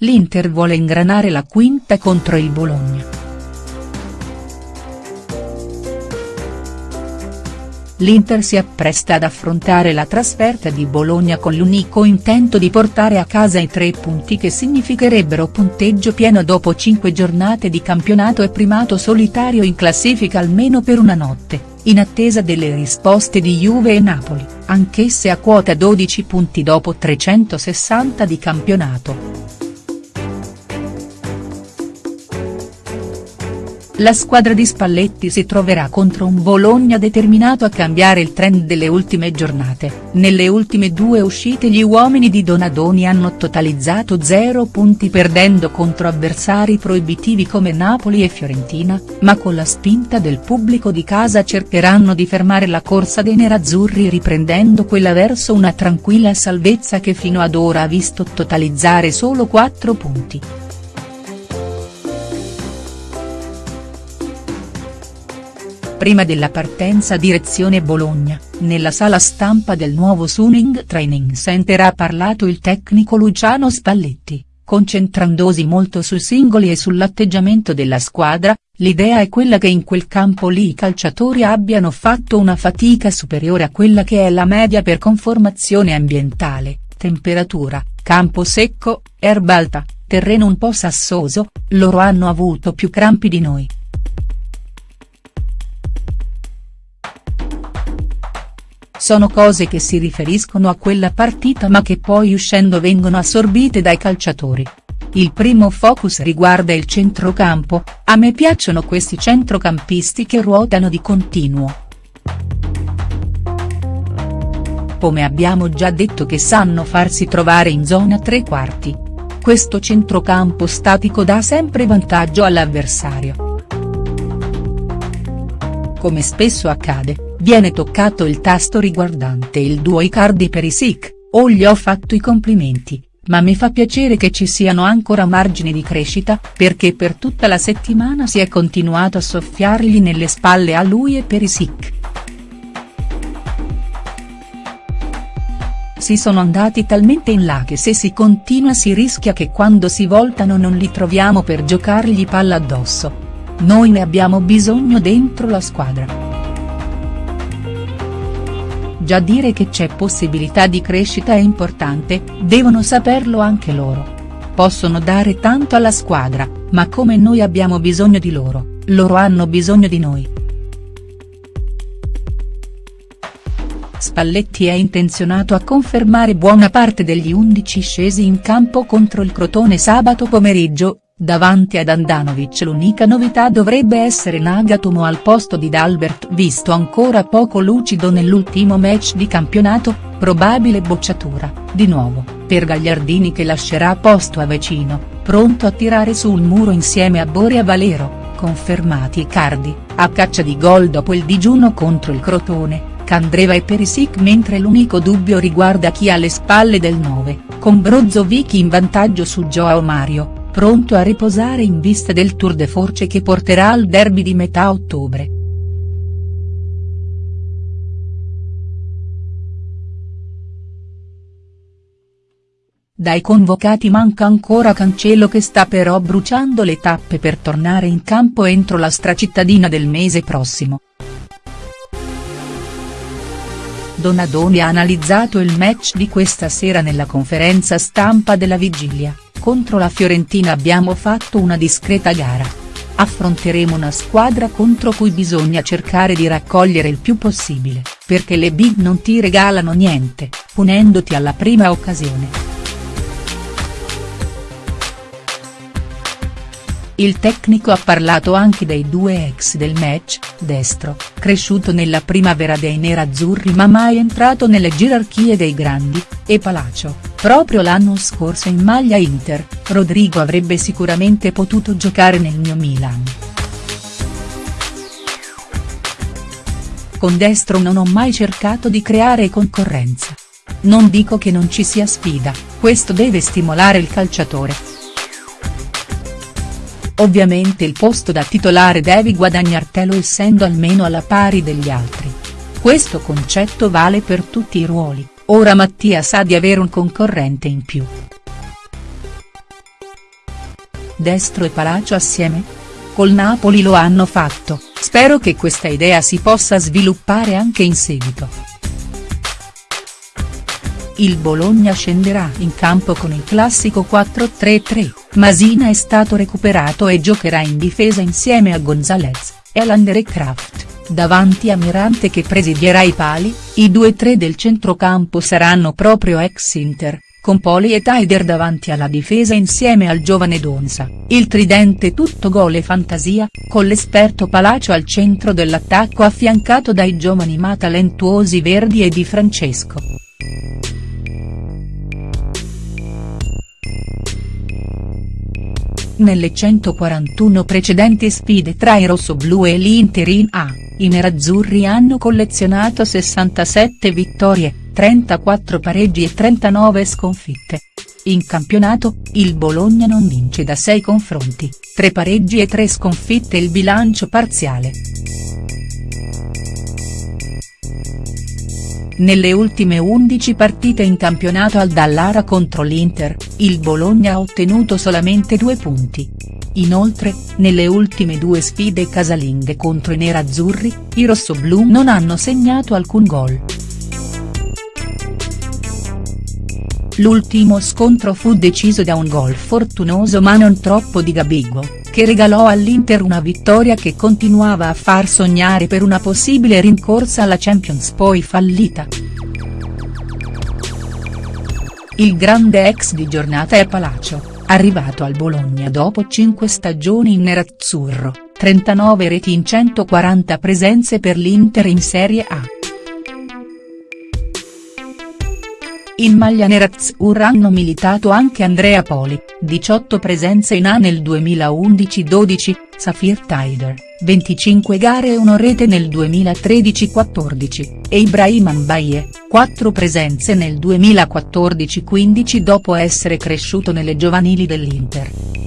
l'Inter vuole ingranare la quinta contro il Bologna. L'Inter si appresta ad affrontare la trasferta di Bologna con l'unico intento di portare a casa i tre punti che significherebbero punteggio pieno dopo cinque giornate di campionato e primato solitario in classifica almeno per una notte, in attesa delle risposte di Juve e Napoli, anch'esse a quota 12 punti dopo 360 di campionato. La squadra di Spalletti si troverà contro un Bologna determinato a cambiare il trend delle ultime giornate, nelle ultime due uscite gli uomini di Donadoni hanno totalizzato 0 punti perdendo contro avversari proibitivi come Napoli e Fiorentina, ma con la spinta del pubblico di casa cercheranno di fermare la corsa dei nerazzurri riprendendo quella verso una tranquilla salvezza che fino ad ora ha visto totalizzare solo 4 punti. Prima della partenza direzione Bologna, nella sala stampa del nuovo Suning Training Center ha parlato il tecnico Luciano Spalletti, concentrandosi molto sui singoli e sull'atteggiamento della squadra, l'idea è quella che in quel campo lì i calciatori abbiano fatto una fatica superiore a quella che è la media per conformazione ambientale, temperatura, campo secco, erba alta, terreno un po' sassoso, loro hanno avuto più crampi di noi. Sono cose che si riferiscono a quella partita ma che poi uscendo vengono assorbite dai calciatori. Il primo focus riguarda il centrocampo, a me piacciono questi centrocampisti che ruotano di continuo. Come abbiamo già detto che sanno farsi trovare in zona tre quarti. Questo centrocampo statico dà sempre vantaggio all'avversario. Come spesso accade, viene toccato il tasto riguardante il duo Icardi Perisic, o gli ho fatto i complimenti, ma mi fa piacere che ci siano ancora margini di crescita, perché per tutta la settimana si è continuato a soffiargli nelle spalle a lui e Perisic. Si sono andati talmente in là che se si continua si rischia che quando si voltano non li troviamo per giocargli palla addosso. Noi ne abbiamo bisogno dentro la squadra. Già dire che c'è possibilità di crescita è importante, devono saperlo anche loro. Possono dare tanto alla squadra, ma come noi abbiamo bisogno di loro, loro hanno bisogno di noi. Spalletti è intenzionato a confermare buona parte degli 11 scesi in campo contro il Crotone sabato pomeriggio, Davanti ad Andanovic l'unica novità dovrebbe essere Nagatomo al posto di Dalbert visto ancora poco lucido nell'ultimo match di campionato, probabile bocciatura, di nuovo, per Gagliardini che lascerà posto a Vecino, pronto a tirare sul muro insieme a Boria Valero, confermati Icardi, a caccia di gol dopo il digiuno contro il Crotone, Candreva e Perisic mentre l'unico dubbio riguarda chi ha le spalle del 9, con Brozovic in vantaggio su Joao Mario pronto a riposare in vista del Tour de Force che porterà al derby di metà ottobre. Dai convocati manca ancora Cancelo che sta però bruciando le tappe per tornare in campo entro la stracittadina del mese prossimo. Donadoni ha analizzato il match di questa sera nella conferenza stampa della vigilia contro la Fiorentina abbiamo fatto una discreta gara. Affronteremo una squadra contro cui bisogna cercare di raccogliere il più possibile, perché le big non ti regalano niente, punendoti alla prima occasione. Il tecnico ha parlato anche dei due ex del match, Destro, cresciuto nella primavera dei nerazzurri ma mai entrato nelle gerarchie dei grandi, e Palacio, proprio l'anno scorso in maglia Inter, Rodrigo avrebbe sicuramente potuto giocare nel mio Milan. Con Destro non ho mai cercato di creare concorrenza. Non dico che non ci sia sfida, questo deve stimolare il calciatore. Ovviamente il posto da titolare devi guadagnartelo essendo almeno alla pari degli altri. Questo concetto vale per tutti i ruoli, ora Mattia sa di avere un concorrente in più. Destro e Palacio assieme? Col Napoli lo hanno fatto, spero che questa idea si possa sviluppare anche in seguito. Il Bologna scenderà in campo con il classico 4-3-3, Masina è stato recuperato e giocherà in difesa insieme a Gonzalez, Elander e Kraft. Davanti a Mirante che presidierà i pali, i 2-3 del centrocampo saranno proprio ex Inter, con Poli e Taider davanti alla difesa insieme al giovane Donza, il tridente tutto gol e fantasia, con l'esperto Palacio al centro dell'attacco affiancato dai giovani ma talentuosi Verdi e Di Francesco. Nelle 141 precedenti sfide tra i rossoblù e l'Inter in A, i nerazzurri hanno collezionato 67 vittorie, 34 pareggi e 39 sconfitte. In campionato, il Bologna non vince da 6 confronti, 3 pareggi e 3 sconfitte il bilancio parziale. Nelle ultime 11 partite in campionato al Dallara contro l'Inter, il Bologna ha ottenuto solamente due punti. Inoltre, nelle ultime due sfide casalinghe contro i nerazzurri, i rossoblù non hanno segnato alcun gol. L'ultimo scontro fu deciso da un gol fortunoso ma non troppo di Gabigol, che regalò all'Inter una vittoria che continuava a far sognare per una possibile rincorsa alla Champions poi fallita. Il grande ex di giornata è Palacio, arrivato al Bologna dopo 5 stagioni in nerazzurro, 39 reti in 140 presenze per l'Inter in Serie A. In maglia nerazzurra hanno militato anche Andrea Poli, 18 presenze in A nel 2011-12, Safir Taider, 25 gare e 1 rete nel 2013-14, e Ibrahim Mbaye, 4 presenze nel 2014-15 dopo essere cresciuto nelle giovanili dell'Inter.